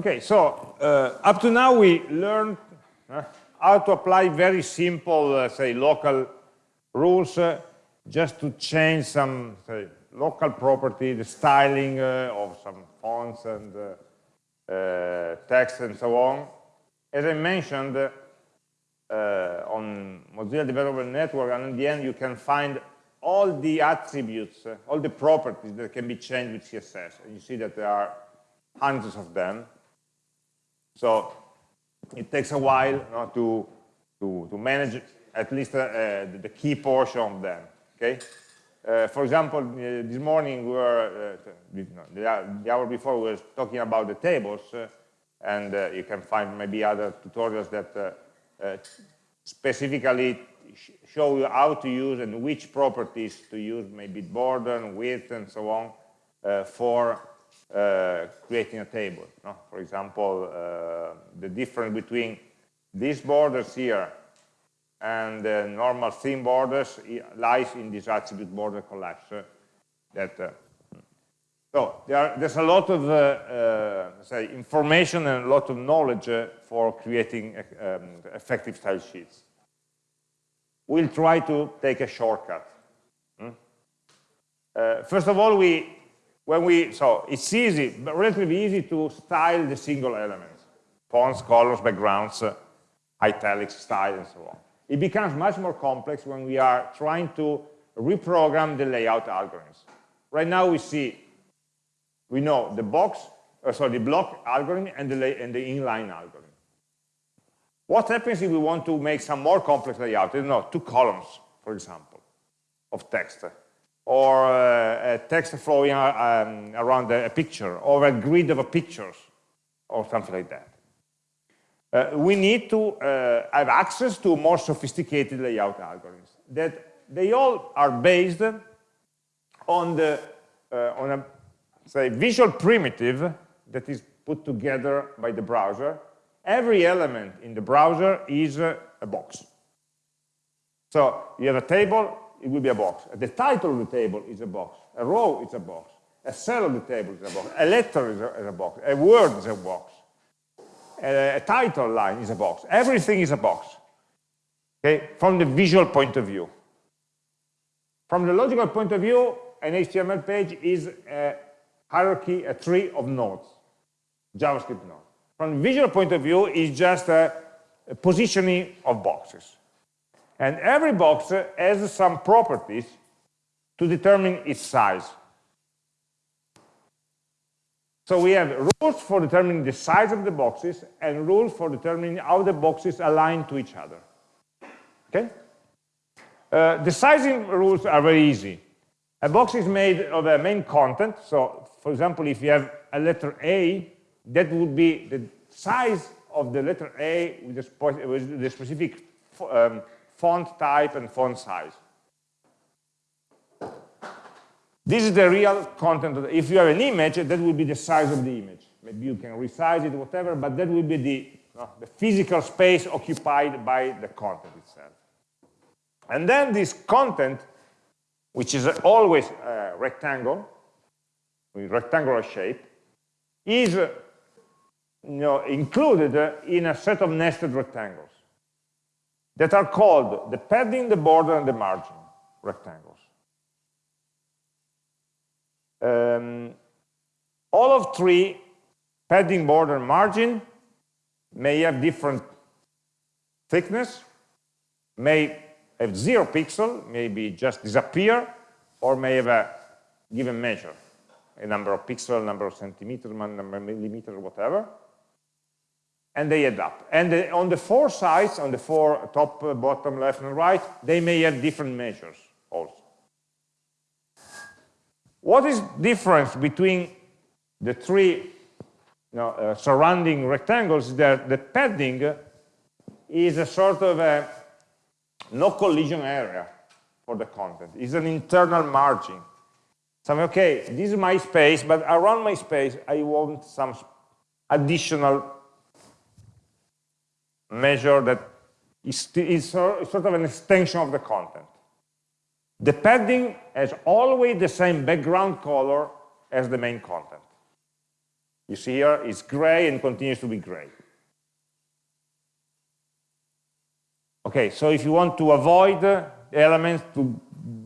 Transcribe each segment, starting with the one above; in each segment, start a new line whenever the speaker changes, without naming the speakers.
Okay, so uh, up to now we learned uh, how to apply very simple, uh, say, local rules uh, just to change some say, local property, the styling uh, of some fonts and uh, text and so on. As I mentioned, on Mozilla Developer Network, and in the end you can find all the attributes, all the properties that can be changed with CSS. And you see that there are hundreds of them. So it takes a while you know, to, to, to manage at least uh, uh, the key portion of them. Okay. Uh, for example, uh, this morning we were, uh, the, hour before we were talking about the tables, uh, and you can find maybe other tutorials that specifically sh show you how to use and which properties to use, maybe border, width, and so on, for uh, creating a table. No? For example, uh, the difference between these borders here and the normal theme borders lies in this attribute border collapse. Uh, that uh, so there are, there's a lot of uh, say information and a lot of knowledge for creating um, effective style sheets. We'll try to take a shortcut. Hmm? first of all, we when we, so it's easy, but relatively easy to style the single elements, fonts, colors, backgrounds, uh, italics, style, and so on. It becomes much more complex when we are trying to reprogram the layout algorithms. Right now we see, we know the box, uh, sorry, the block algorithm and the, lay, and the inline algorithm. What happens if we want to make some more complex layout? Don't know, two columns, for example, of text or uh, a text flowing um, around a picture or a grid of pictures or something like that. Uh, we need to uh, have access to more sophisticated layout algorithms that they all are based on the uh, on a say visual primitive that is put together by the browser every element in the browser is a box so you have a table it will be a box. The title of the table is a box. A row is a box. A cell of the table is a box. A letter is a, is a box. A word is a box. A, a title line is a box. Everything is a box. Okay, from the visual point of view. From the logical point of view, an HTML page is a hierarchy, a tree of nodes, JavaScript nodes. From the visual point of view, it's just a, a positioning of boxes. And every box has some properties to determine its size. So we have rules for determining the size of the boxes and rules for determining how the boxes align to each other. Okay? Uh, the sizing rules are very easy. A box is made of a main content. So, for example, if you have a letter A, that would be the size of the letter A with the, specific um, font type and font size. This is the real content. The, if you have an image, that will be the size of the image. Maybe you can resize it, whatever, but that will be the, uh, the physical space occupied by the content itself. And then this content, which is always a rectangle, with rectangular shape, is uh, you know, included in a set of nested rectangles that are called the padding, the border, and the margin rectangles. Um, all of three, padding, border, and margin, may have different thickness, may have zero pixel, maybe just disappear, or may have a given measure, a number of pixels, number of centimeters, number of millimeters, whatever and they add up. And the, on the four sides, on the four top, uh, bottom, left, and right, they may have different measures also. What is difference between the three you know, uh, surrounding rectangles is that the padding is a sort of a no collision area for the content. It's an internal margin. So, okay, this is my space, but around my space, I want some additional measure that is, is sort of an extension of the content. The padding has always the same background color as the main content. You see here, it's gray and continues to be gray. Okay, so if you want to avoid elements to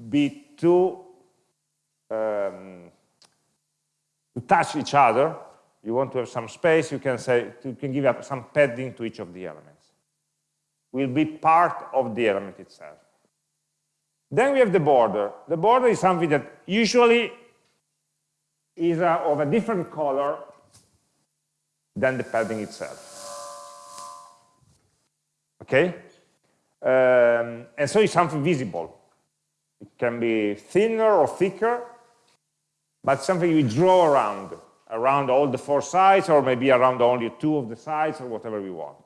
be too um, to touch each other, you want to have some space, you can say you can give up some padding to each of the elements. Will be part of the element itself. Then we have the border. The border is something that usually is uh, of a different color than the padding itself. Okay? Um, and so it's something visible. It can be thinner or thicker, but something we draw around, around all the four sides, or maybe around only two of the sides, or whatever we want.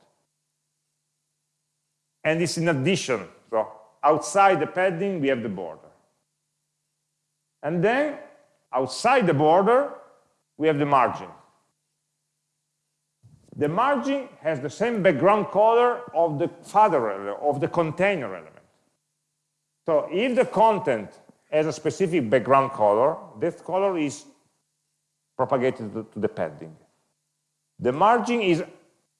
And it's in addition, so outside the padding, we have the border. And then, outside the border, we have the margin. The margin has the same background color of the father of the container element. So if the content has a specific background color, this color is propagated to, the padding. The margin is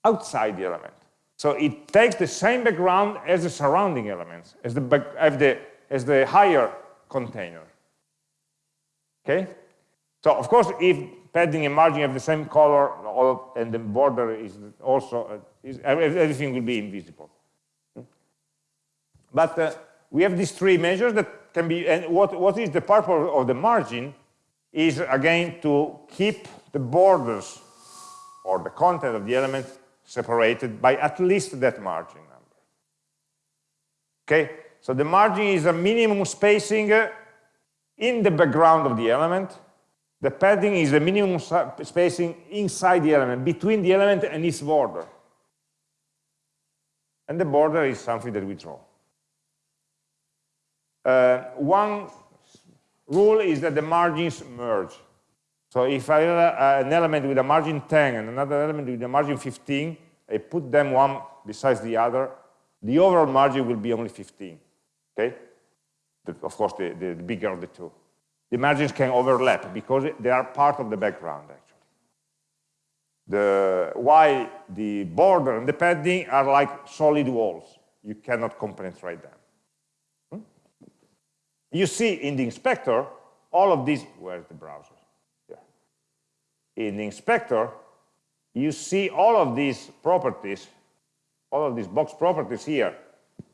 outside the element. So it takes the same background as the surrounding elements, as the, as the, as the higher container. Okay? So of course, if padding and margin have the same color, and the border is also, is, everything will be invisible. But uh, we have these three measures that can be, and what, what is the purpose of the margin is again to keep the borders or the content of the element separated by at least that margin number. Okay, so the margin is a minimum spacing uh, in the background of the element the padding is the minimum spacing inside the element, between the element and its border. And the border is something that we draw. Uh, one rule is that the margins merge. So if I have an element with a margin 10 and another element with a margin 15, I put them one besides the other, the overall margin will be only 15. Okay? The, of course, the, the bigger of the two the margins can overlap because they are part of the background actually. The, while the border and the padding are like solid walls. You cannot compenetrate them. You see in the inspector, all of these, where's the browser? Yeah. In the inspector, you see all of these properties, all of these box properties here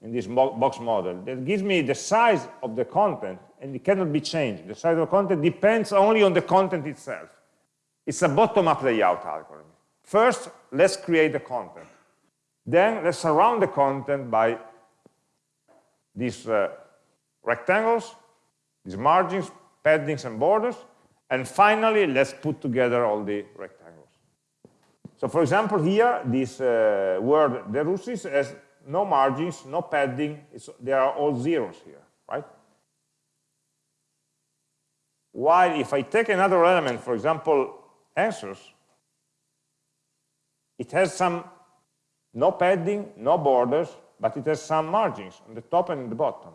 in this box model that gives me the size of the content and it cannot be changed. The size of the content depends only on the content itself. It's a bottom-up layout algorithm. First, let's create the content. Then let's surround the content by this uh, rectangles, these margins, paddings, and borders. And finally, let's put together all the rectangles. So for example, here, this uh, word derussis has no margins, no padding. It's, they are all zeros here, right? While if I take another element, for example, answers, it has some, no padding, no borders, but it has some margins on the top and the bottom.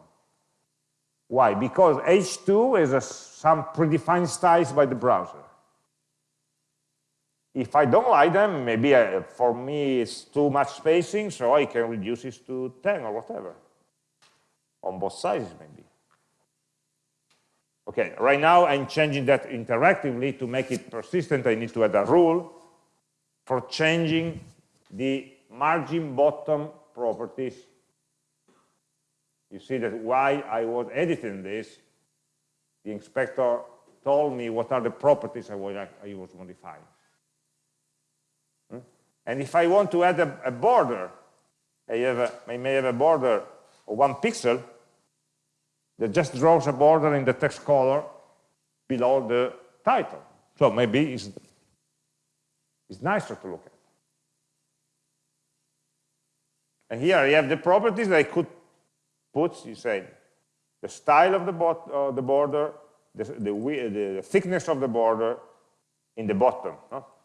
Why? Because H2 is a, some predefined styles by the browser. If I don't like them, maybe I, uh, for me it's too much spacing, so I can reduce it to 10 or whatever. On both sides, maybe. Okay, right now I'm changing that interactively to make it persistent. I need to add a rule for changing the margin bottom properties. You see that while I was editing this, the inspector told me what are the properties I was, I was modifying. Hmm? And if I want to add a, a border, I, I may have a border of one pixel, that just draws a border in the text color below the title. So maybe it's, it's nicer to look at. And here you have the properties that I could put, you say, the style of the, uh, the border, the, the, the, thickness of the border in the bottom.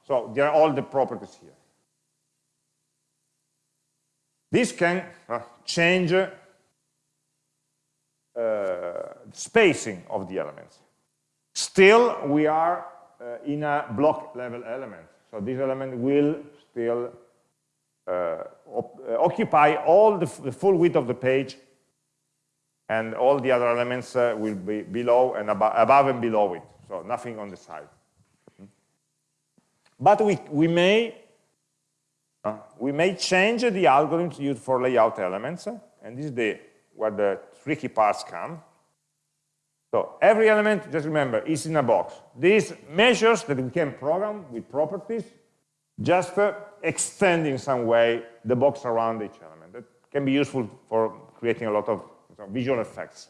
So there are all the properties here. This can uh, change uh, spacing of the elements. Still, we are uh, in a block level element. So this element will still uh, uh, occupy all the, the, full width of the page and all the other elements uh, will be below and abo above and below it. So nothing on the side. But we, we may uh, we may change the algorithms used for layout elements, and this is the, where the tricky parts come. So every element, just remember, is in a box. These measures that we can program with properties, just uh, extend in some way the box around each element. That can be useful for creating a lot of visual effects.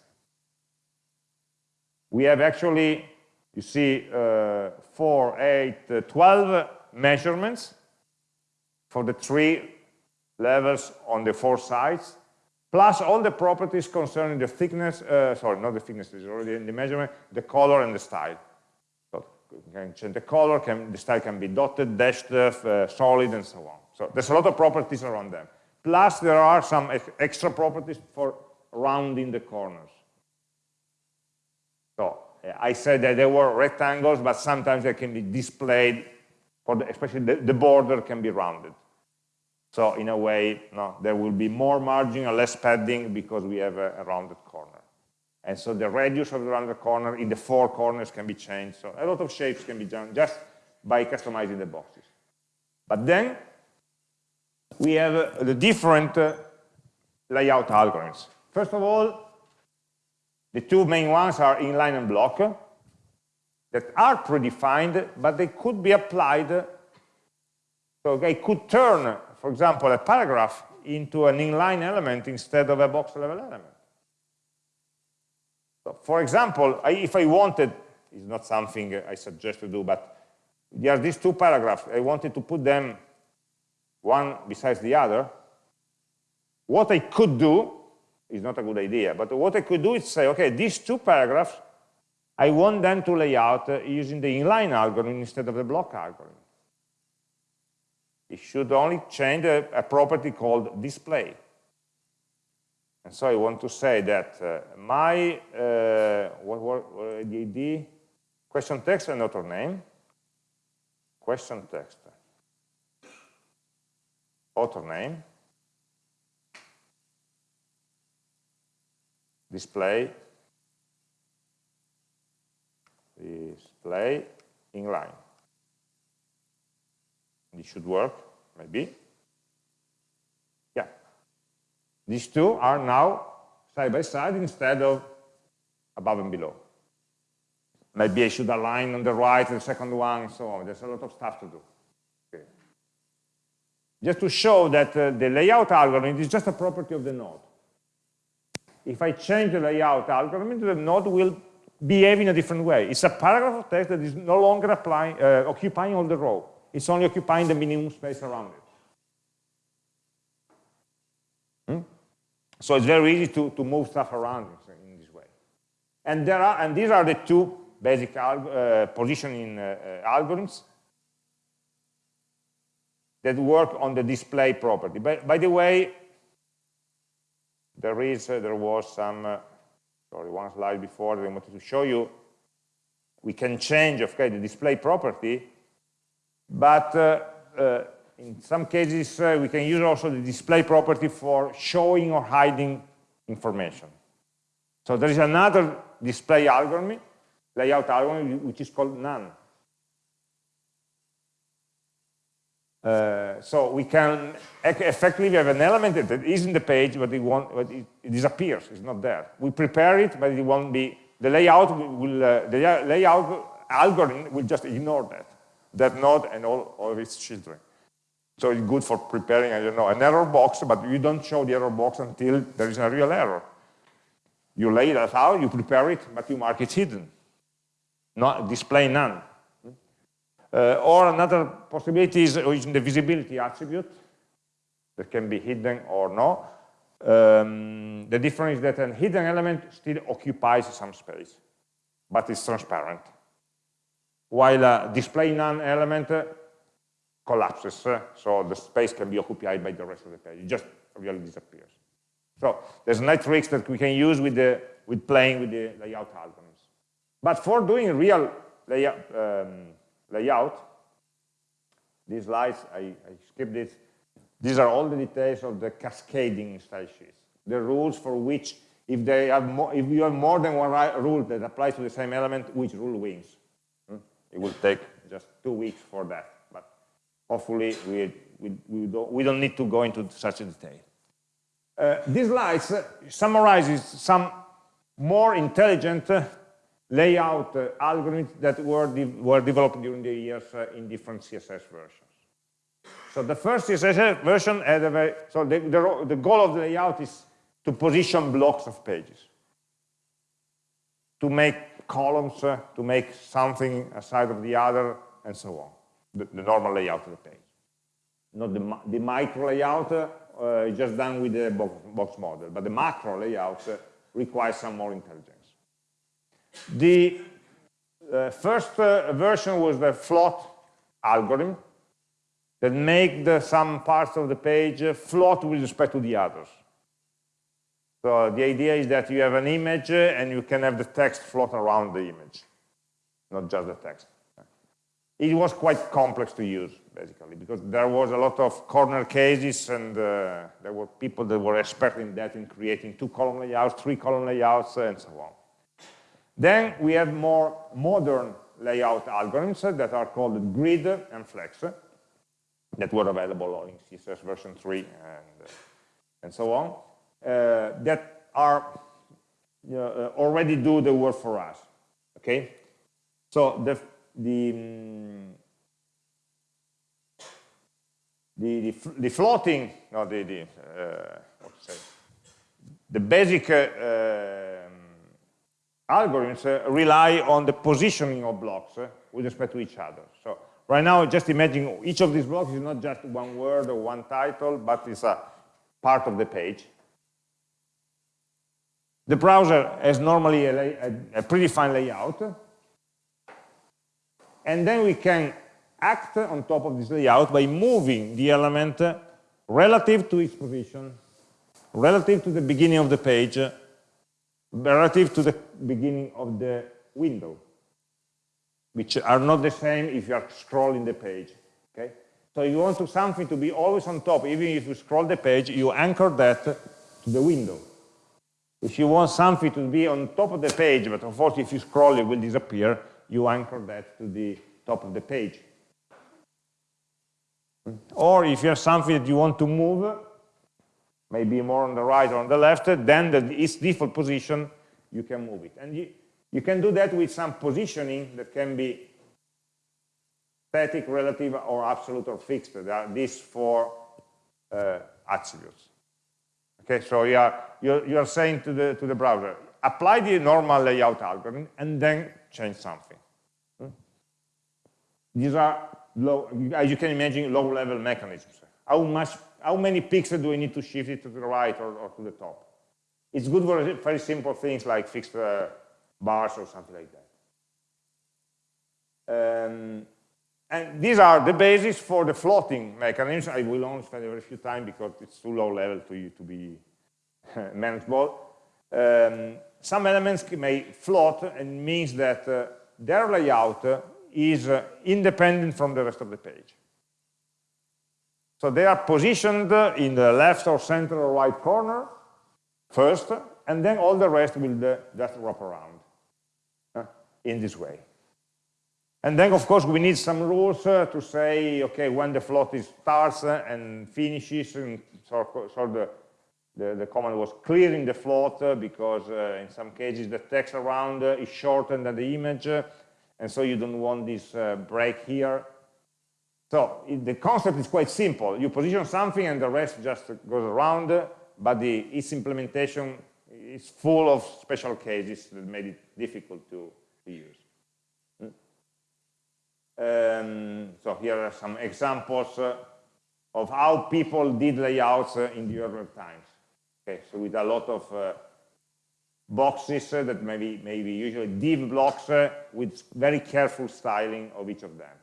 We have actually, you see, uh, 4, 8, uh, 12 measurements for the three levels on the four sides plus all the properties concerning the thickness, uh, sorry, not the thickness, is already in the measurement, the color and the style. So can change the color, can, the style can be dotted, dashed, uh, solid, and so on. So there's a lot of properties around them. Plus there are some extra properties for rounding the corners. So I said that they were rectangles, but sometimes they can be displayed, for the, especially the, the border can be rounded. So in a way, no, there will be more margin or less padding because we have a, a, rounded corner. And so the radius of the rounded corner in the four corners can be changed. So a lot of shapes can be done just by customizing the boxes. But then we have uh, the different uh, layout algorithms. First of all, the two main ones are inline and block that are predefined, but they could be applied. So they could turn for example, a paragraph into an inline element instead of a box level element. So for example, I, if I wanted, it's not something I suggest to do, but there are these two paragraphs, I wanted to put them one besides the other, what I could do is not a good idea, but what I could do is say, okay, these two paragraphs, I want them to lay out uh, using the inline algorithm instead of the block algorithm. It should only change a, a property called display. And so I want to say that uh, my, uh, what, what, what the ID, question text and author name, question text, author name, display, display inline. This should work, maybe. Yeah. These two are now side by side instead of above and below. Maybe I should align on the right the second one, so on. There's a lot of stuff to do. Okay. Just to show that uh, the layout algorithm is just a property of the node. If I change the layout algorithm, the node will behave in a different way. It's a paragraph of text that is no longer applying, uh, occupying all the row. It's only occupying the minimum space around it. Hmm? So it's very easy to, to move stuff around in this way. And, there are, and these are the two basic uh, positioning uh, uh, algorithms that work on the display property. By, by the way, there is, uh, there was some, uh, sorry, one slide before that I wanted to show you. We can change, okay, the display property but uh, in some cases, uh, we can use also the display property for showing or hiding information. So there is another display algorithm, layout algorithm, which is called none. Uh, so we can effectively have an element that is in the page, but it, won't, but it, it disappears, it's not there. We prepare it, but it won't be, the layout will, uh, the layout algorithm will just ignore that that node and all, all of its children. So it's good for preparing, I don't know, an error box, but you don't show the error box until there is a real error. You lay that out, you prepare it, but you mark it hidden. Not display none. Uh, or another possibility is using the visibility attribute that can be hidden or no. Um, the difference is that a hidden element still occupies some space, but it's transparent while a display none element collapses, so the space can be occupied by the rest of the page. It just really disappears. So there's nice tricks that we can use with, the, with playing with the layout algorithms. But for doing real layout, um, layout. These slides, I, I skipped this. These are all the details of the cascading style sheets. The rules for which, if, they have more, if you have more than one rule that applies to the same element, which rule wins. Hmm? It will take just two weeks for that. But hopefully, we, we, we, don't, we don't need to go into such a detail. Uh, these slides summarizes some more intelligent uh, layout uh, algorithms that were, de were developed during the years uh, in different CSS versions. So the first CSS version had a very, so the, the, the goal of the layout is to position blocks of pages, to make columns, uh, to make something aside of the other, and so on, the, the normal layout of the page. Not the, the micro layout uh, is just done with the box, box model, but the macro layout uh, requires some more intelligence. The uh, first uh, version was the float algorithm that make the, some parts of the page float with respect to the others. So the idea is that you have an image and you can have the text float around the image, not just the text. It was quite complex to use, basically, because there was a lot of corner cases and uh, there were people that were expert in that in creating two column layouts, three column layouts, and so on. Then we have more modern layout algorithms that are called grid and flex that were available in CSS version 3 and, and so on, uh, that are uh, already do the work for us, okay? So the, the, the, the, the, floating, no, the, the, uh, what to say, the basic uh, algorithms uh, rely on the positioning of blocks uh, with respect to each other. So right now, just imagine each of these blocks is not just one word or one title, but it's a part of the page. The browser has normally a, a, a predefined layout, and then we can act on top of this layout by moving the element relative to its position, relative to the beginning of the page, relative to the beginning of the window, which are not the same if you are scrolling the page. Okay? So you want to, something to be always on top, even if you scroll the page, you anchor that to the window. If you want something to be on top of the page, but of course if you scroll it will disappear, you anchor that to the top of the page. Or if you have something that you want to move, maybe more on the right or on the left, then the, its default position, you can move it. And you, you can do that with some positioning that can be static, relative, or absolute or fixed. There are these four uh, attributes. Okay, so you are, you're, you're saying to the, to the browser, apply the normal layout algorithm and then change something. Hmm? These are, low, as you can imagine, low-level mechanisms. How much how many pixels do we need to shift it to the right or, or to the top? It's good for very simple things like fixed uh, bars or something like that. Um, and these are the basis for the floating mechanisms. I will only spend a very few time because it's too low level to, you to be manageable. Um, some elements may float and means that uh, their layout is uh, independent from the rest of the page. So they are positioned in the left or center or right corner first, and then all the rest will just wrap around uh, in this way. And then, of course, we need some rules uh, to say, okay, when the float is starts uh, and finishes, and so, so the, the, the, command was clearing the float uh, because uh, in some cases the text around uh, is shorter than the image, and so you don't want this break here. So the concept is quite simple. You position something and the rest just goes around, but the, its implementation is full of special cases that made it difficult to, use. Hmm? Um, so here are some examples uh, of how people did layouts uh, in the earlier times. Okay, so with a lot of uh, boxes uh, that maybe maybe usually div blocks uh, with very careful styling of each of them.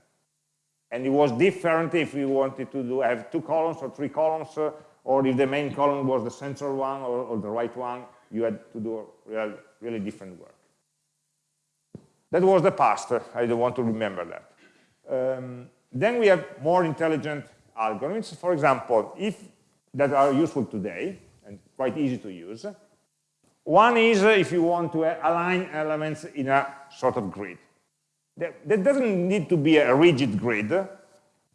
And it was different if we wanted to do, have two columns or three columns, uh, or if the main column was the central one or, or the right one, you had to do real, really different work. That was the past. I don't want to remember that. Um, then we have more intelligent algorithms, for example, if that are useful today and quite easy to use. One is if you want to align elements in a sort of grid. That, that doesn't need to be a rigid grid. It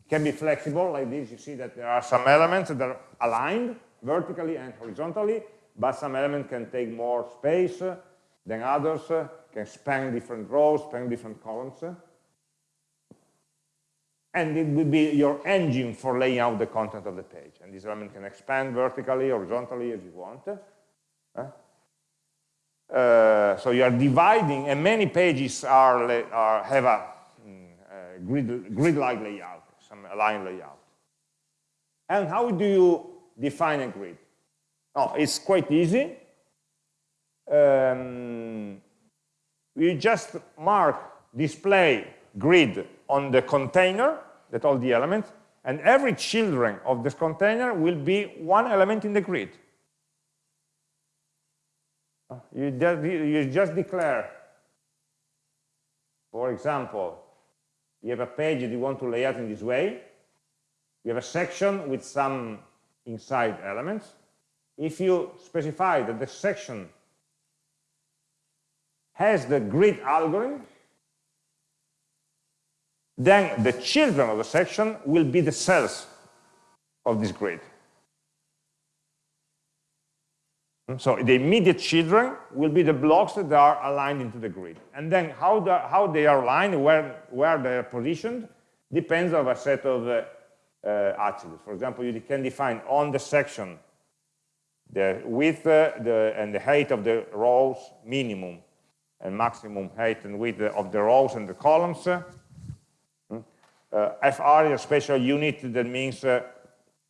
can be flexible like this. You see that there are some elements that are aligned vertically and horizontally, but some elements can take more space than others, can span different rows, span different columns and it will be your engine for laying out the content of the page. And this element can expand vertically, horizontally, as you want. Uh, so you are dividing, and many pages are, are have a, mm, a grid-like grid layout, some line layout. And how do you define a grid? Oh, it's quite easy. Um, you just mark display grid on the container that all the elements, and every children of this container will be one element in the grid. You just, you just declare, for example, you have a page that you want to lay out in this way, you have a section with some inside elements. If you specify that the section has the grid algorithm, then the children of the section will be the cells of this grid. So the immediate children will be the blocks that are aligned into the grid. And then how, the, how they are aligned, where, where they are positioned, depends on a set of uh, uh, attributes. For example, you can define on the section the width uh, the, and the height of the rows minimum and maximum height and width of the rows and the columns uh, FR is a special unit that means uh,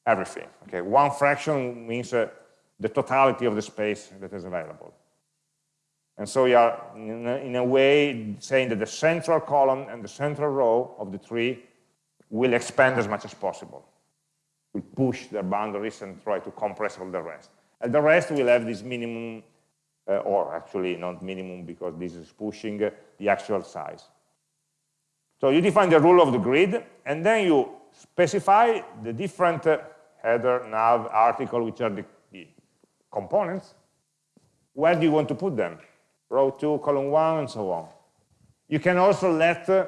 everything. Okay, one fraction means uh, the totality of the space that is available. And so we are, in a, in a, way, saying that the central column and the central row of the tree will expand as much as possible. We push their boundaries and try to compress all the rest. And the rest will have this minimum, uh, or actually not minimum because this is pushing uh, the actual size. So you define the rule of the grid, and then you specify the different uh, header, nav, article, which are the, components. Where do you want to put them? Row 2, column 1, and so on. You can also let uh,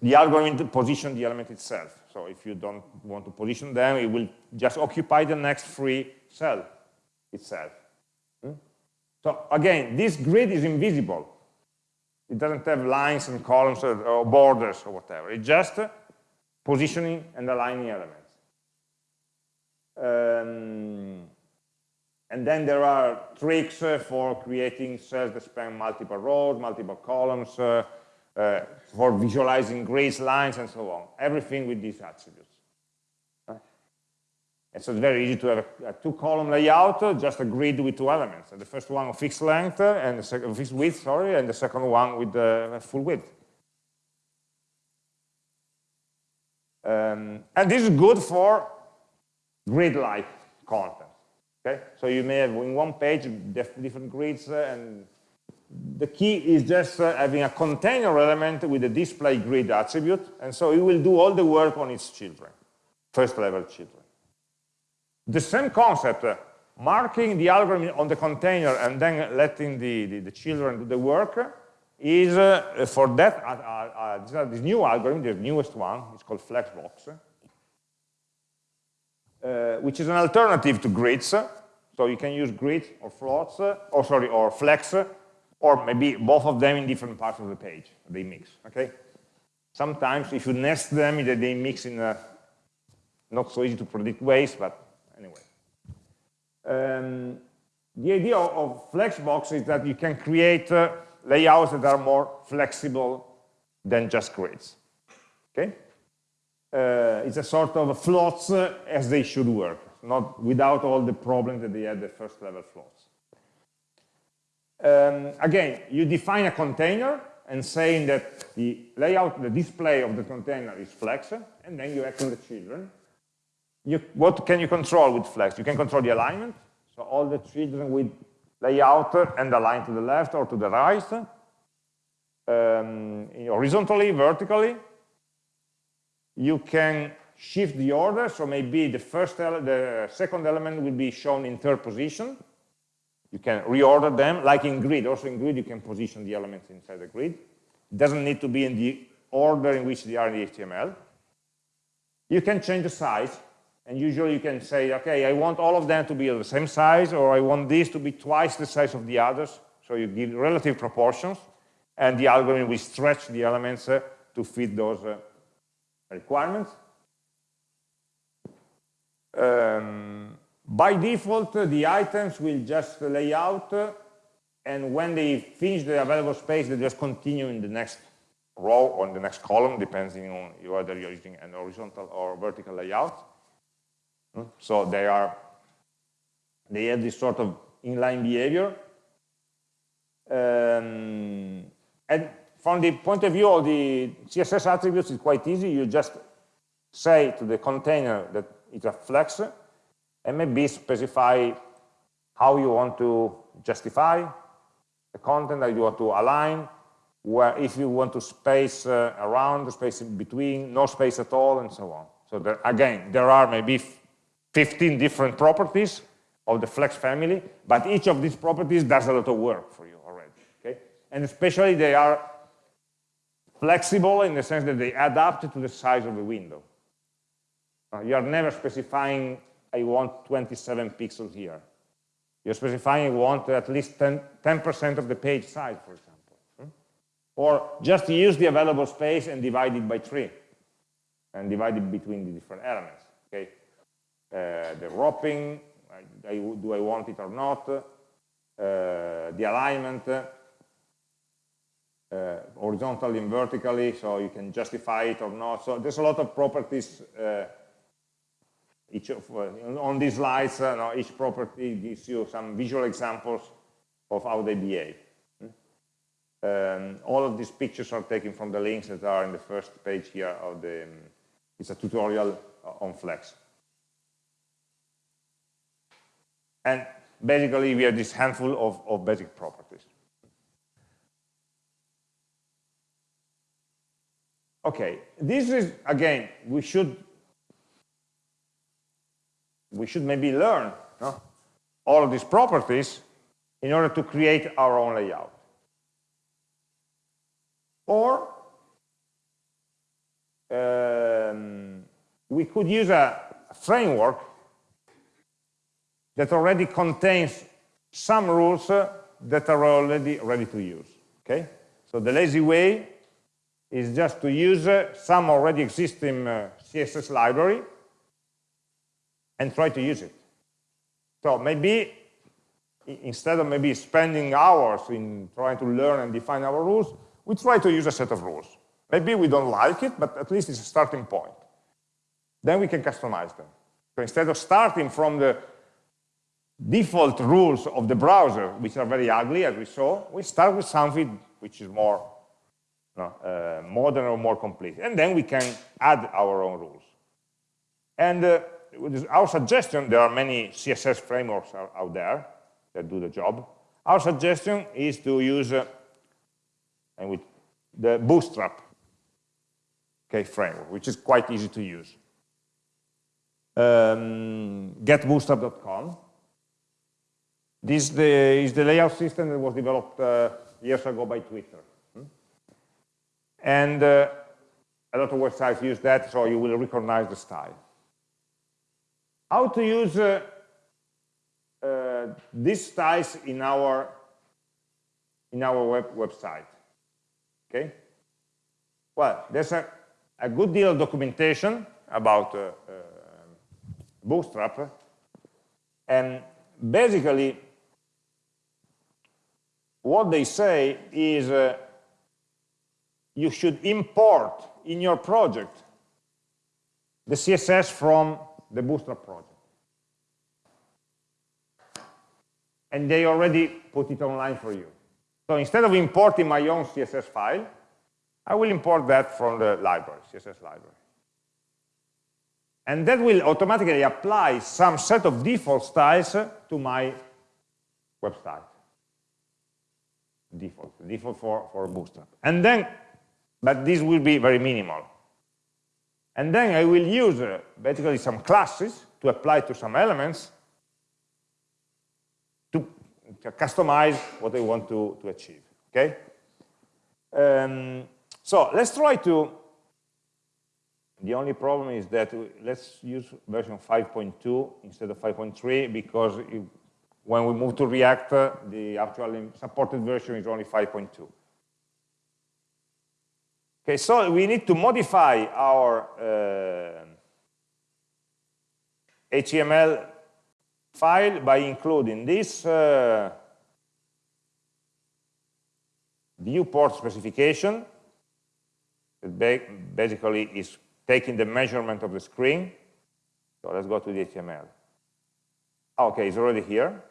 the algorithm position the element itself. So if you don't want to position them, it will just occupy the next free cell itself. Hmm? So again, this grid is invisible. It doesn't have lines and columns or, borders or whatever. It's just positioning and aligning elements. Um, and then there are tricks uh, for creating cells that span multiple rows, multiple columns, uh, uh, for visualizing grids, lines, and so on. Everything with these attributes. Right? And so it's very easy to have a, a two-column layout, just a grid with two elements. the first one of fixed length and the second fixed width, sorry, and the second one with the full width. Um, and this is good for grid-like content. Okay, so you may have in one page different grids, uh, and the key is just uh, having a container element with a display grid attribute, and so it will do all the work on its children, first level children. The same concept, uh, marking the algorithm on the container and then letting the, the, the children do the work is uh, for that, uh, uh, this, this, new algorithm, the newest one, it's called Flexbox, uh, which is an alternative to grids. So you can use grids or floats, or sorry, or flex, or maybe both of them in different parts of the page. They mix, okay? Sometimes if you nest them, they mix in a not so easy to predict ways, but anyway. Um, the idea of, of, Flexbox is that you can create uh, layouts that are more flexible than just grids. Okay? Uh, it's a sort of floats uh, as they should work, not without all the problems that they had the first level floats. Um, again, you define a container and saying that the layout, the display of the container is flex, and then you act on the children. You, what can you control with Flex? You can control the alignment, so all the children with layout and align to the left or to the right, um, horizontally, vertically. You can shift the order, so maybe the first the second element will be shown in third position. You can reorder them, like in grid. Also in grid, you can position the elements inside the grid. It doesn't need to be in the order in which they are in the HTML. You can change the size, and usually you can say, okay, I want all of them to be of the same size, or I want this to be twice the size of the others. So you give relative proportions, and the algorithm will stretch the elements uh, to fit those uh, requirements. Um, by default, the items will just lay out, and when they finish the available space, they just continue in the next row or in the next column, depending on whether you're using an horizontal or vertical layout. So they are, they have this sort of inline behavior. Um, and from the point of view of the CSS attributes, it's quite easy. You just say to the container that it's a flex, and maybe specify how you want to justify the content that you want to align, where if you want to space uh, around, space in between, no space at all, and so on. So there, again, there are maybe 15 different properties of the flex family, but each of these properties does a lot of work for you already. Okay? And especially they are flexible in the sense that they adapt to the size of the window. Uh, you are never specifying I want 27 pixels here. You're specifying you want at least 10% of the page size, for example. Hmm? Or just use the available space and divide it by three and divide it between the different elements. Okay, uh, The wrapping, I, I, do I want it or not? Uh, the alignment, uh, horizontally and vertically, so you can justify it or not. So there's a lot of properties uh, each of, uh, on these slides, uh, no, each property gives you some visual examples of how they behave. Um, all of these pictures are taken from the links that are in the first page here of the, um, it's a tutorial on Flex. And basically we have this handful of, of basic properties. Okay, this is, again, we should we should maybe learn no? all of these properties in order to create our own layout. Or um, we could use a framework that already contains some rules uh, that are already ready to use. Okay, so the lazy way is just to use uh, some already existing uh, CSS library and try to use it. So maybe instead of maybe spending hours in trying to learn and define our rules, we try to use a set of rules. Maybe we don't like it, but at least it's a starting point. Then we can customize them. So instead of starting from the default rules of the browser, which are very ugly, as we saw, we start with something which is more know, uh, modern or more complete. And then we can add our own rules. And uh, our suggestion, there are many CSS frameworks out there that do the job. Our suggestion is to use uh, and with the Bootstrap okay, framework, which is quite easy to use. Um, getbootstrap.com. This the, is the layout system that was developed uh, years ago by Twitter. And uh, a lot of websites use that, so you will recognize the style how to use uh, uh, these styles in our in our web website. Okay. Well, there's a, a good deal of documentation about uh, uh Bootstrap, and basically what they say is uh, you should import in your project the CSS from the Bootstrap project. And they already put it online for you. So instead of importing my own CSS file, I will import that from the library, CSS library. And that will automatically apply some set of default styles to my website. Default, default for, for Bootstrap. And then, but this will be very minimal. And then I will use uh, basically some classes to apply to some elements to, to customize what I want to, to achieve. Okay? Um, so let's try to, the only problem is that let's use version 5.2 instead of 5.3 because it, when we move to React, uh, the actual supported version is only 5.2. Okay, so we need to modify our uh, HTML file by including this uh, viewport specification that basically is taking the measurement of the screen. So let's go to the HTML. Okay, it's already here.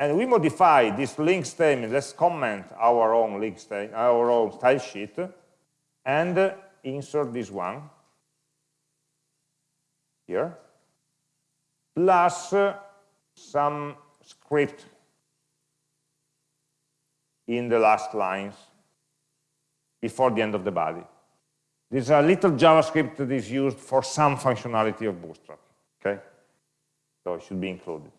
And we modify this link statement. Let's comment our own link statement, our own style sheet, and insert this one here, plus some script in the last lines before the end of the body. This is a little JavaScript that is used for some functionality of Bootstrap. Okay, so it should be included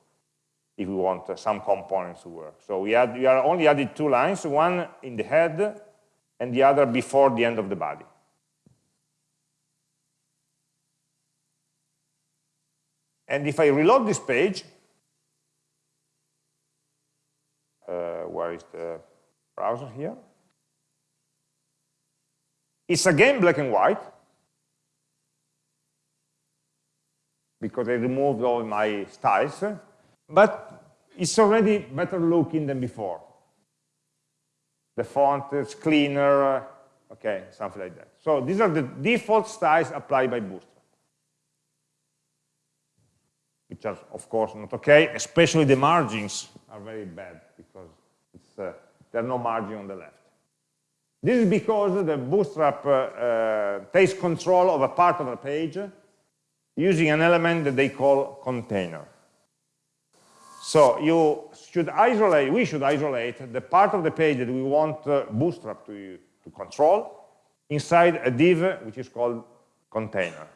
if we want uh, some components to work. So we, add, we are only added two lines, one in the head and the other before the end of the body. And if I reload this page, uh, where is the browser here? It's again black and white, because I removed all my styles, but it's already better looking than before. The font is cleaner, okay, something like that. So these are the default styles applied by Bootstrap. Which are, of course, not okay, especially the margins are very bad because uh, there are no margin on the left. This is because the Bootstrap uh, uh, takes control of a part of the page using an element that they call container. So you should isolate, we should isolate the part of the page that we want uh, Bootstrap to, to control inside a div which is called container,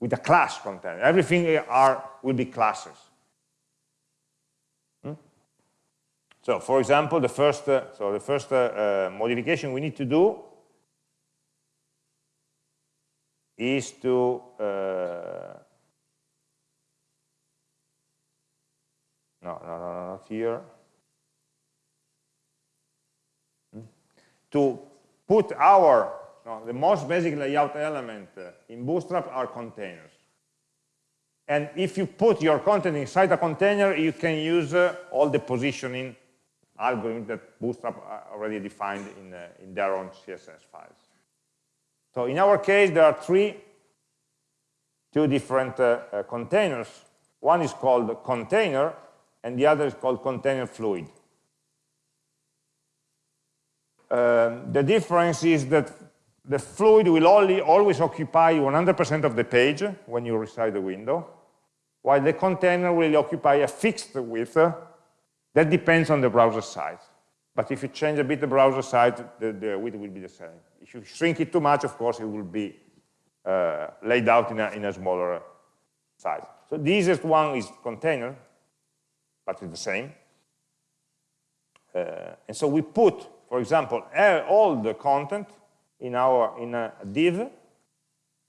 with a class container. Everything are, will be classes. Hmm? So for example, the first, uh, so the first uh, uh modification we need to do is to no, no, no, not here. Hmm? To put our, no, the most basic layout element uh, in Bootstrap are containers. And if you put your content inside a container, you can use uh, all the positioning algorithms that Bootstrap uh, already defined in, uh, in their own CSS files. So in our case, there are three, two different uh, uh, containers. One is called container, and the other is called container fluid. Um, the difference is that the fluid will only always occupy 100% of the page when you resize the window, while the container will occupy a fixed width that depends on the browser size. But if you change a bit the browser size, the, the width will be the same. If you shrink it too much, of course, it will be uh, laid out in a, in a smaller size. So the easiest one is container, but it's the same. Uh, and so we put, for example, all the content in our in a div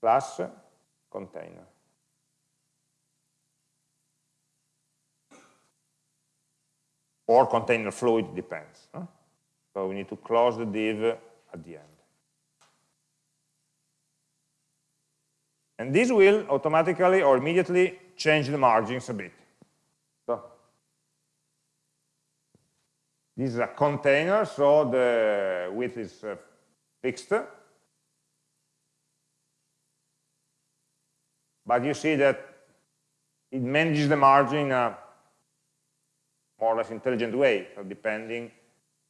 plus container. Or container fluid, depends. Huh? So we need to close the div at the end. And this will automatically or immediately change the margins a bit. This is a container, so the width is uh, fixed. But you see that it manages the margin in a more or less intelligent way. So depending,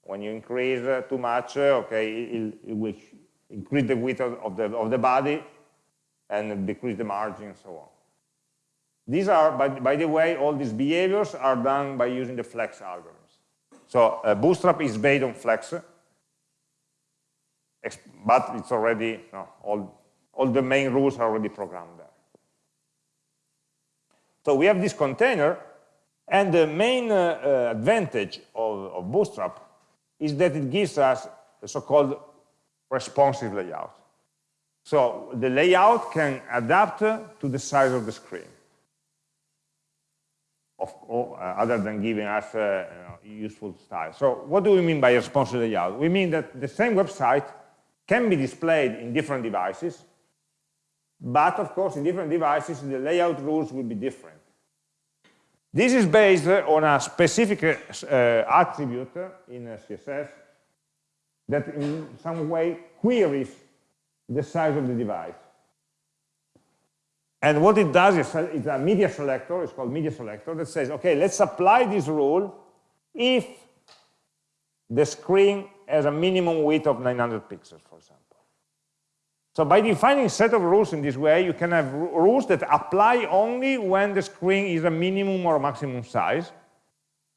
when you increase uh, too much, uh, okay, it, it, will increase the width of the, of the body and decrease the margin and so on. These are, by, by the way, all these behaviors are done by using the flex algorithm. So uh, Bootstrap is based on Flex. but it's already, all, all the main rules are already programmed there. So we have this container, and the main uh, uh, advantage of, of Bootstrap is that it gives us a so-called responsive layout. So the layout can adapt to the size of the screen, of, uh, other than giving us uh, a useful style. So what do we mean by responsive layout? We mean that the same website can be displayed in different devices, but of course in different devices the layout rules will be different. This is based uh, on a specific uh, uh attribute in CSS that in some way queries the size of the device. And what it does is it's a media selector, it's called media selector, that says, okay, let's apply this rule if the screen has a minimum width of 900 pixels, for example. So by defining set of rules in this way, you can have rules that apply only when the screen is a minimum or maximum size.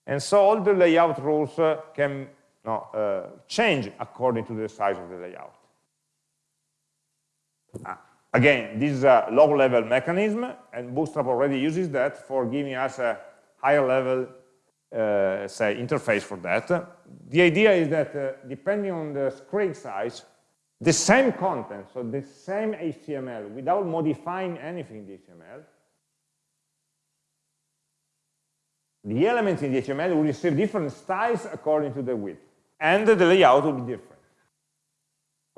And so all the layout rules uh, can no, uh, change according to the size of the layout. Uh, again, this is a low-level mechanism, and Bootstrap already uses that for giving us a higher level, uh, say, interface for that. The idea is that uh, depending on the screen size, the same content, so the same HTML, without modifying anything in the HTML, the elements in the HTML will receive different styles according to the width, and the layout will be different.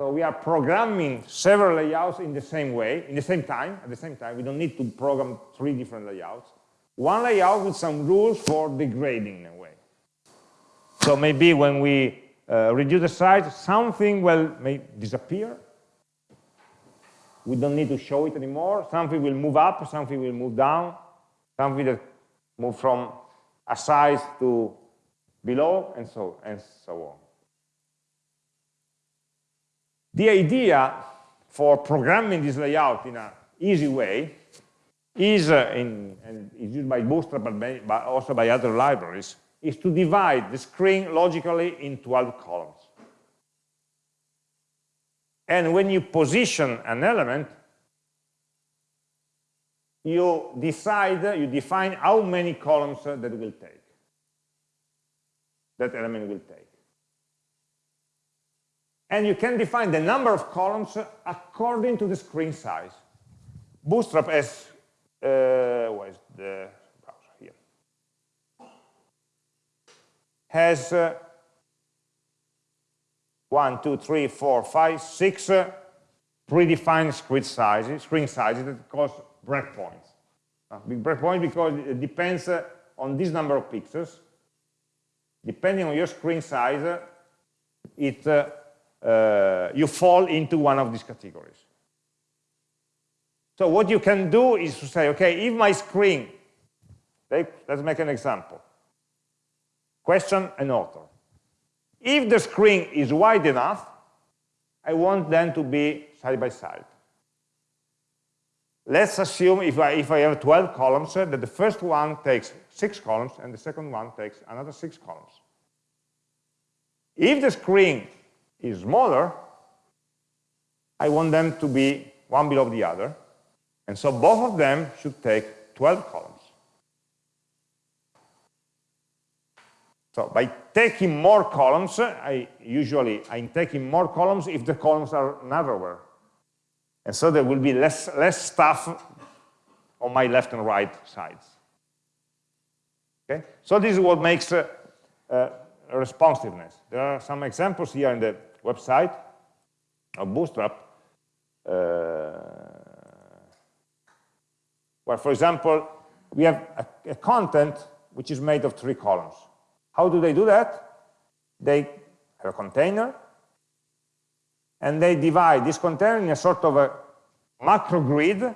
So we are programming several layouts in the same way, in the same time, at the same time. We don't need to program three different layouts. One layout with some rules for degrading in a way. So maybe when we uh, reduce the size, something will may disappear. We don't need to show it anymore. Something will move up, something will move down, something that move from a size to below, and so and so on. The idea for programming this layout in an easy way is, uh, in, and is used by Bootstrap, but, but also by other libraries, is to divide the screen logically in 12 columns. And when you position an element, you decide, you define how many columns that will take, that element will take. And you can define the number of columns according to the screen size. Bootstrap has, uh, where is the browser here? Has uh, one, two, three, four, five, six uh, predefined screen sizes, screen sizes that cause breakpoints. Uh, breakpoint because it depends uh, on this number of pixels. Depending on your screen size, uh, it uh, you fall into one of these categories. So what you can do is to say, okay, if my screen, let's make an example. Question and author. If the screen is wide enough, I want them to be side by side. Let's assume if I, if I have 12 columns, uh, that the first one takes six columns and the second one takes another six columns. If the screen is smaller, I want them to be one below the other. And so both of them should take 12 columns. So by taking more columns, I usually I'm taking more columns if the columns are narrower. And so there will be less, less stuff on my left and right sides. Okay? So this is what makes uh, uh, responsiveness. There are some examples here in the website of Bootstrap, uh, where, for example, we have a, a, content which is made of three columns. How do they do that? They have a container, and they divide this container in a sort of a macro grid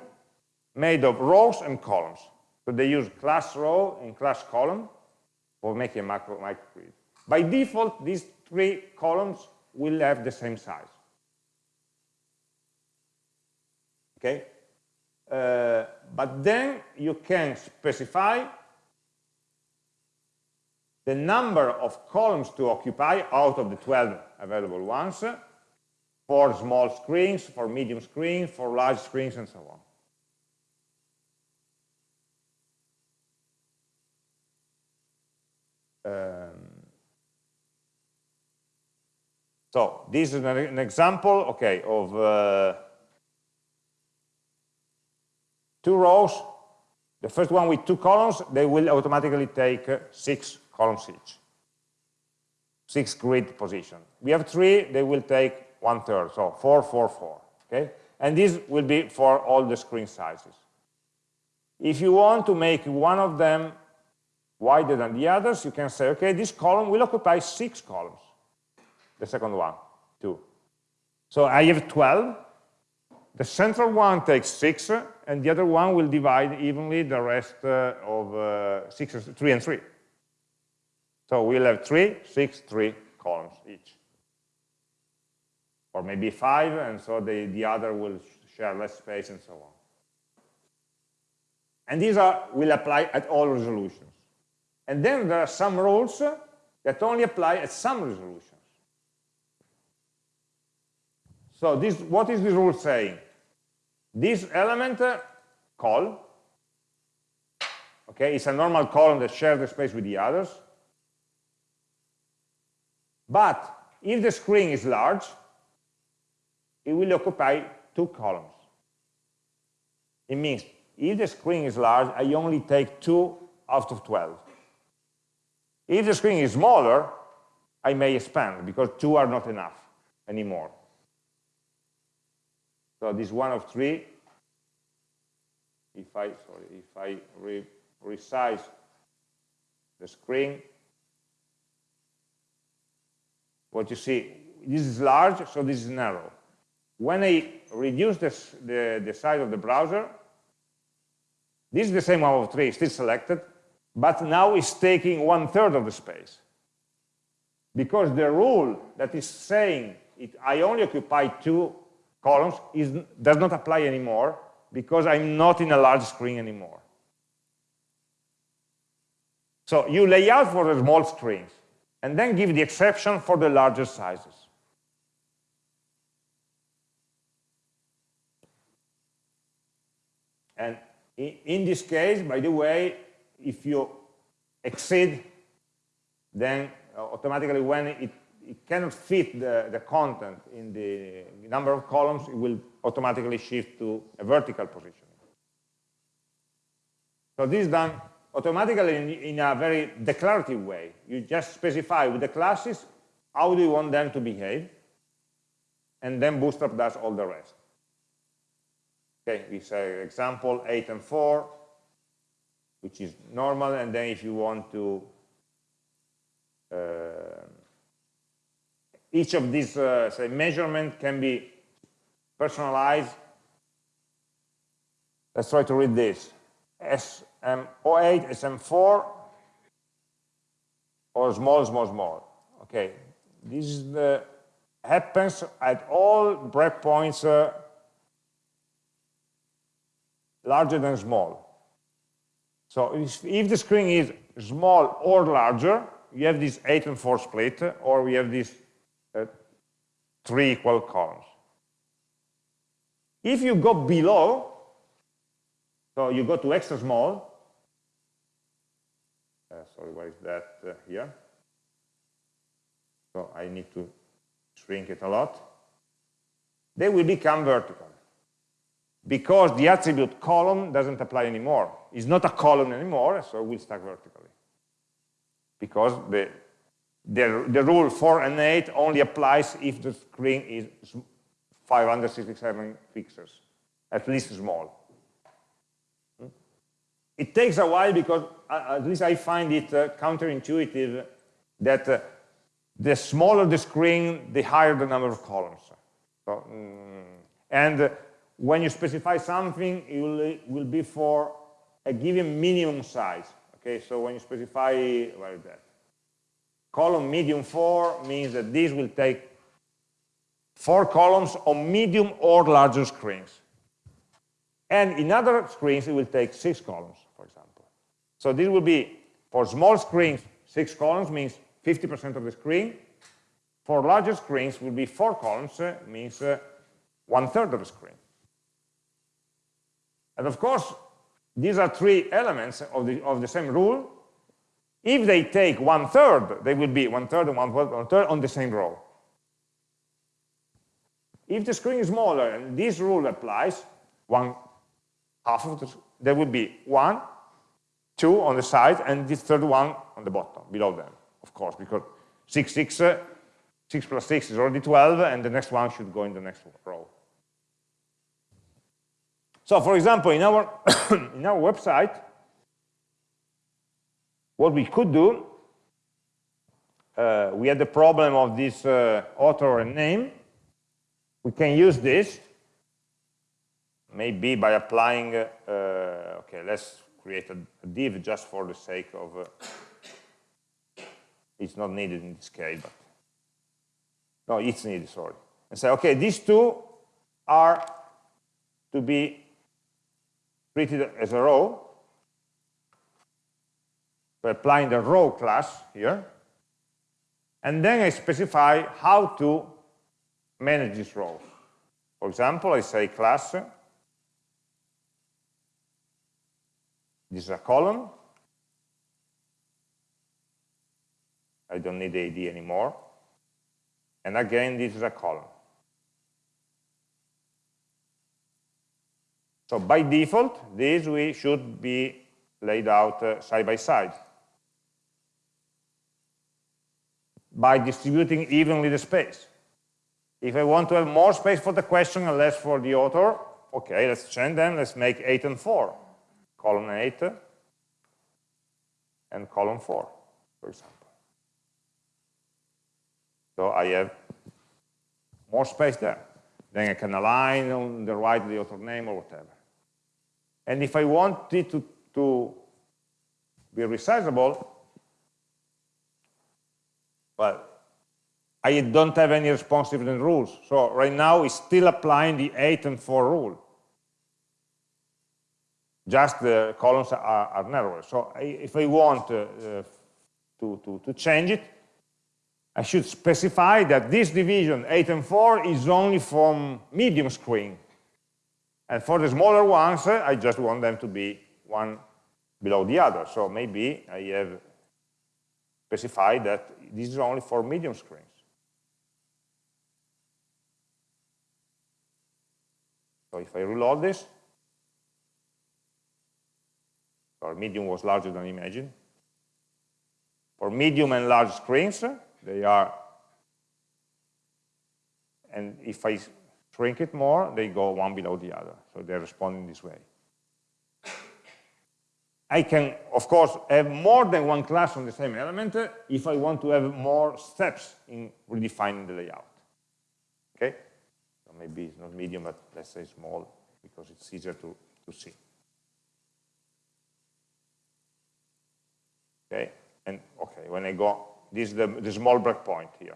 made of rows and columns. So they use class row and class column for making a macro, grid. By default, these three columns will have the same size. Okay? Uh, but then you can specify the number of columns to occupy out of the 12 available ones for small screens, for medium screens, for large screens, and so on. Um, so this is an, example, okay, of uh, two rows. The first one with two columns, they will automatically take uh, six columns each, six grid position. We have three, they will take one third, so four, four, four, okay? And this will be for all the screen sizes. If you want to make one of them wider than the others, you can say, okay, this column will occupy six columns. The second one, two. So I have 12. The central one takes six, and the other one will divide evenly the rest uh, of uh, six, three and three. So we'll have three, six, three columns each. Or maybe five, and so the, the other will share less space and so on. And these are, will apply at all resolutions. And then there are some rules that only apply at some resolutions. So this, what is this rule saying? This element uh, col, okay, it's a normal column that shares the space with the others. But if the screen is large, it will occupy two columns. It means if the screen is large, I only take two out of 12. If the screen is smaller, I may expand because two are not enough anymore. So this one of three, if I sorry, if I re resize the screen, what you see, this is large, so this is narrow. When I reduce this, the, the size of the browser, this is the same one of three, still selected, but now it's taking one third of the space. Because the rule that is saying it, I only occupy two columns is, does not apply anymore because I'm not in a large screen anymore. So you lay out for the small screens and then give the exception for the larger sizes. And in this case, by the way, if you exceed, then automatically when it, it cannot fit the, the content in the number of columns, it will automatically shift to a vertical position. So this is done automatically in, in, a very declarative way. You just specify with the classes how do you want them to behave, and then Bootstrap does all the rest. Okay, we say example 8 and 4, which is normal, and then if you want to, uh, each of these uh, say measurement can be personalized. Let's try to read this. SM08, SM4, or small, small, small. Okay, this is the, happens at all breakpoints uh, larger than small. So if, if the screen is small or larger, you have this 8 and 4 split, or we have these uh, three equal columns. If you go below, so you go to extra small, uh, sorry, where is that uh, here? So I need to shrink it a lot. They will become vertical because the attribute column doesn't apply anymore. It's not a column anymore, so it will stack vertically. Because the, the, the rule 4 and 8 only applies if the screen is 567 pixels, at least small. Hmm? It takes a while because, uh, at least I find it uh, counterintuitive that uh, the smaller the screen, the higher the number of columns. So, mm, and when you specify something, it will, will be for a given minimum size. Okay, so when you specify, where is that? Column medium 4 means that this will take four columns on medium or larger screens. And in other screens, it will take six columns, for example. So this will be, for small screens, six columns means 50% of the screen. for larger screens will be four columns, uh, means uh, one third of the screen. And of course, these are three elements of the, of the same rule. If they take one third, they will be one third and one third, one third on the same row. If the screen is smaller and this rule applies, one half of the, there will be one, two on the side, and this third one on the bottom, below them, of course, because 6, 6, uh, 6 plus 6 is already 12, and the next one should go in the next row. So, for example, in our, in our website, what we could do, uh, we had the problem of this uh, author and name, we can use this maybe by applying, uh, okay, let's create a, a, div just for the sake of, uh, it's not needed in this case, but, no, it's needed, sorry. And say, okay, these two are to be treated as a row. So applying the row class here. And then I specify how to manage this row. For example, I say class, this is a column. I don't need the ID anymore. And again, this is a column. So by default, these we should be laid out uh, side by side. By distributing evenly the space. If I want to have more space for the question and less for the author, okay, let's change them. Let's make 8 and 4. Column 8 and column 4, for example. So I have more space there. Then I can align on the right the author name or whatever. And if I want it to, to be resizable, well, I don't have any responsiveness rules. So right now it's still applying the 8 and 4 rule. Just the columns are, are narrower. So I, if I want uh, to, to, to change it, I should specify that this division 8 and 4 is only from medium screen. And for the smaller ones, uh, I just want them to be one below the other. So maybe I have specified that this is only for medium screens. So if I reload this, our medium was larger than imagined. For medium and large screens, they are, and if I shrink it more, they go one below the other. So they're responding this way. I can, of course, have more than one class on the same element if I want to have more steps in redefining the layout. Okay? So maybe it's not medium, but let's say small, because it's easier to, to see. Okay, and okay, when I go, this is the, the small breakpoint here.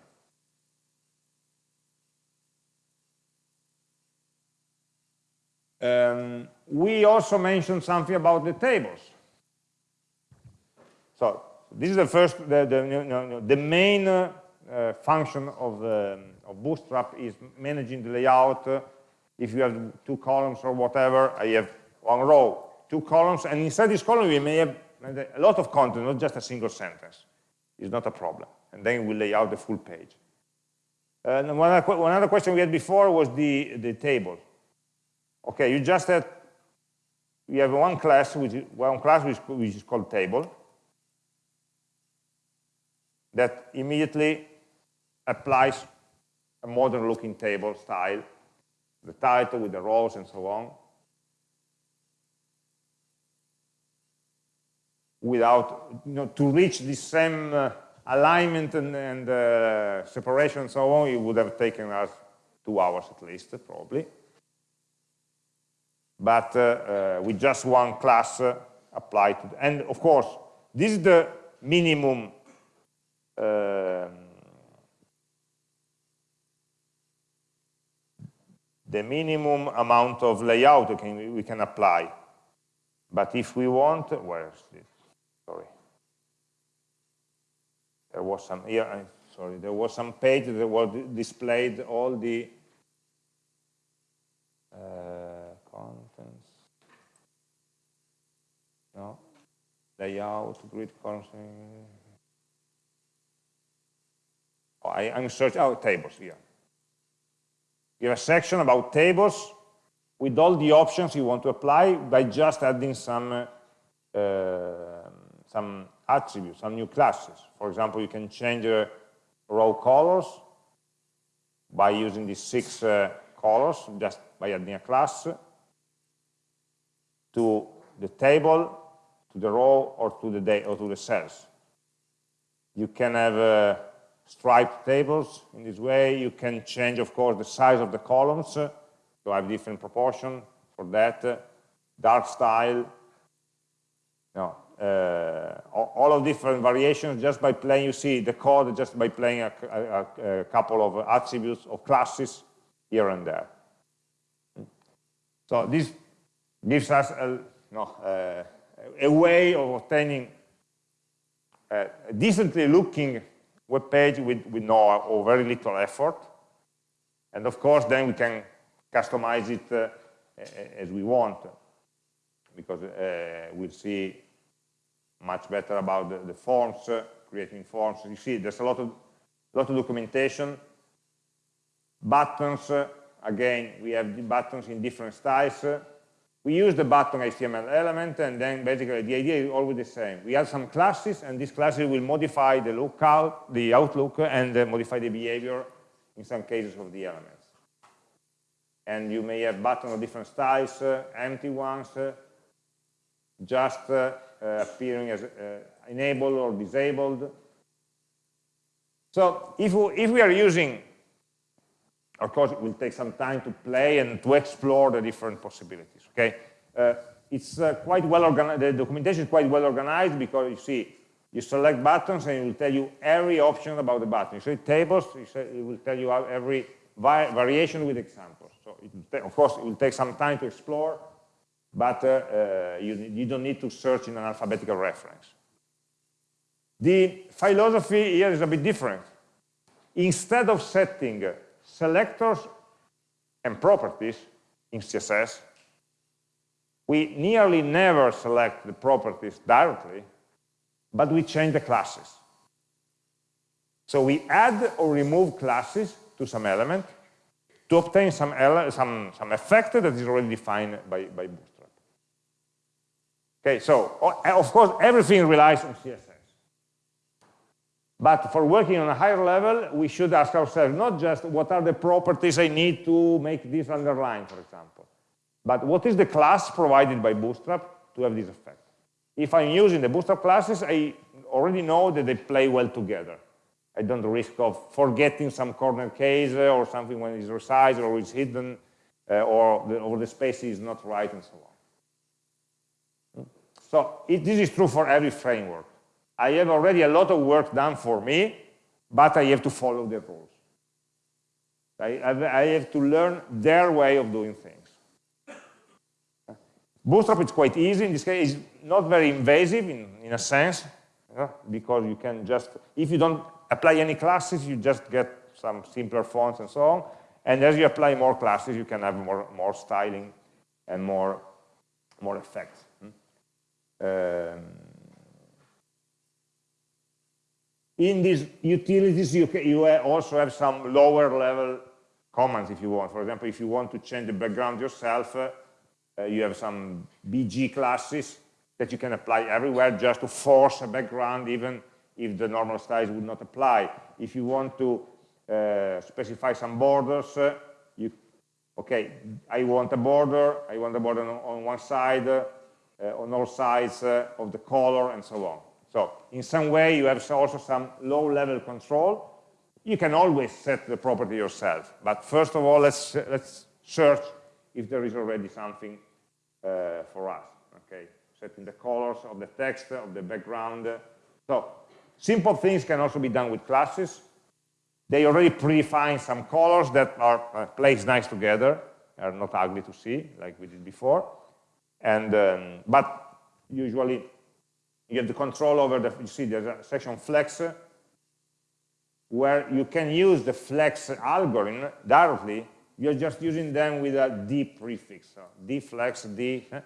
Um, we also mentioned something about the tables. So this is the first, the, the, the main uh, function of um, of Bootstrap is managing the layout. If you have two columns or whatever, I have one row, two columns, and inside this column we may have a lot of content, not just a single sentence. It's not a problem. And then we lay out the full page. And one other, one other question we had before was the, the table. Okay, you just had, we have one class, which is, one class which, which is called table, that immediately applies a modern looking table style, the title with the rows and so on, without, you know, to reach the same uh, alignment and, and uh, separation and so on, it would have taken us two hours at least, probably. But uh, uh with just one class uh, applied and of course, this is the minimum um, the minimum amount of layout we can, we can apply. But if we want, where is this? Sorry. There was some here, I, sorry, there was some page that was displayed all the uh, contents. No, layout, grid constant. I, I'm searching, oh, tables here. You have a section about tables with all the options you want to apply by just adding some uh, some attributes, some new classes. For example, you can change uh, row colors by using these six uh, colors, just by adding a class to the table, to the row, or to the day, or to the cells. You can have uh, striped tables in this way. You can change, of course, the size of the columns uh, to have different proportion for that. Uh, dark style, no, uh, all of different variations just by playing, you see the code just by playing a, a, a couple of attributes of classes here and there. So this gives us a, no, uh, a way of obtaining a decently looking web page with, with no or very little effort. And of course, then we can customize it uh, as we want because uh, we'll see much better about the, the forms, uh, creating forms. You see, there's a lot of, lot of documentation. Buttons, uh, again, we have the buttons in different styles. We use the button HTML element, and then basically the idea is always the same. We have some classes, and these classes will modify the lookout, the outlook, and uh, modify the behavior in some cases of the elements. And you may have buttons of different styles, uh, empty ones, uh, just uh, uh, appearing as uh, enabled or disabled. So if we, if we are using, of course, it will take some time to play and to explore the different possibilities, okay? Uh, it's uh, quite well organized, the documentation is quite well organized because you see, you select buttons and it will tell you every option about the button. You select tables, it will tell you every variation with examples. So of course, it will take some time to explore, but uh, uh, you, you don't need to search in an alphabetical reference. The philosophy here is a bit different. Instead of setting selectors and properties in CSS, we nearly never select the properties directly, but we change the classes. So we add or remove classes to some element to obtain some, some, some effect that is already defined by, by Bootstrap. Okay, so of course everything relies on CSS. But for working on a higher level, we should ask ourselves not just what are the properties I need to make this underline, for example, but what is the class provided by Bootstrap to have this effect. If I'm using the Bootstrap classes, I already know that they play well together. I don't risk of forgetting some corner case uh, or something when it's resized or it's hidden uh, or, the, or the space is not right and so on. So it, this is true for every framework. I have already a lot of work done for me, but I have to follow the rules. I, I have to learn their way of doing things. Bootstrap is quite easy. In this case, it's not very invasive in, in a sense, know, because you can just, if you don't apply any classes, you just get some simpler fonts and so on. And as you apply more classes, you can have more, more styling and more, more effects. Um, in these utilities, you, you also have some lower level commands if you want. For example, if you want to change the background yourself, uh, you have some BG classes that you can apply everywhere just to force a background even if the normal styles would not apply. If you want to uh, specify some borders, uh, you, okay, I want a border, I want a border on, on one side, uh, on all sides uh, of the color and so on. So in some way, you have also some low-level control. You can always set the property yourself. But first of all, let's, let's search if there is already something uh, for us. Okay, setting the colors of the text, of the background. So simple things can also be done with classes. They already predefine some colors that are uh, placed nice together, are not ugly to see, like we did before. And, um, but usually you have the control over the, you see there's a section flex. where you can use the flex algorithm directly, you're just using them with a d prefix, so d, eh,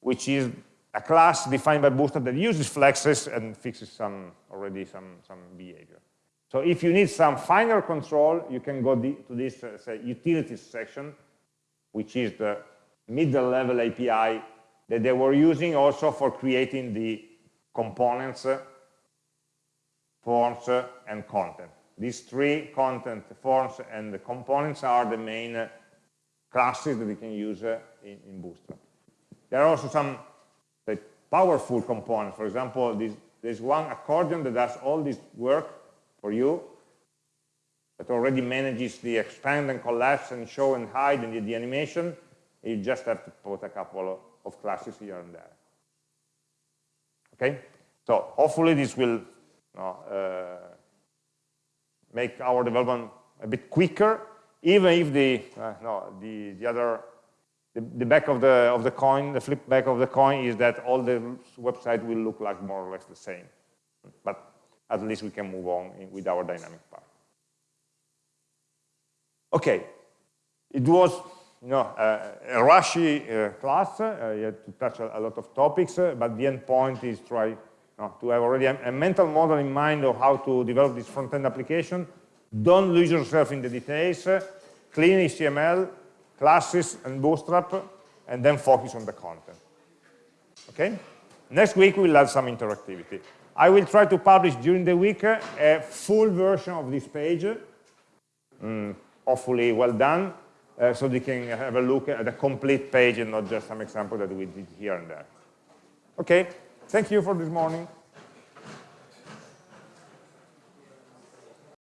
which is a class defined by Bootstrap that uses flexes and fixes some already some, some behavior. So if you need some finer control, you can go to this uh, say utilities section, which is the middle level API that they were using also for creating the components, uh, forms, uh, and content. These three, content, forms, and the components are the main uh, classes that we can use uh, in, in, Bootstrap. There are also some like, powerful components. For example, this, there's one accordion that does all this work for you, that already manages the expand and collapse and show and hide and the, the animation. You just have to put a couple of, classes here and there. Okay, so hopefully this will uh, make our development a bit quicker, even if the uh, no the the other the, the, back of the of the coin, the flip back of the coin is that all the website will look like more or less the same. But at least we can move on in, with our dynamic part. Okay, it was you know, uh, a rushy uh, class. Uh, you had to touch a, a lot of topics, uh, but the end point is try know, to have already a, a, mental model in mind of how to develop this front-end application. Don't lose yourself in the details. clean HTML, classes, and Bootstrap, and then focus on the content. Okay? Next week, we'll add some interactivity. I will try to publish during the week a full version of this page, mm, hopefully well done, uh, so they can have a look at a complete page and not just some example that we did here and there. Okay, thank you for this morning.